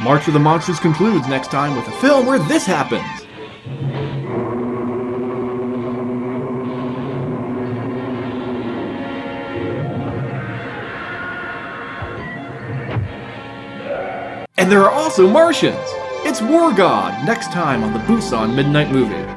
March of the Monsters concludes next time with a film where this happens. And there are also Martians! It's War God, next time on the Busan Midnight Movie.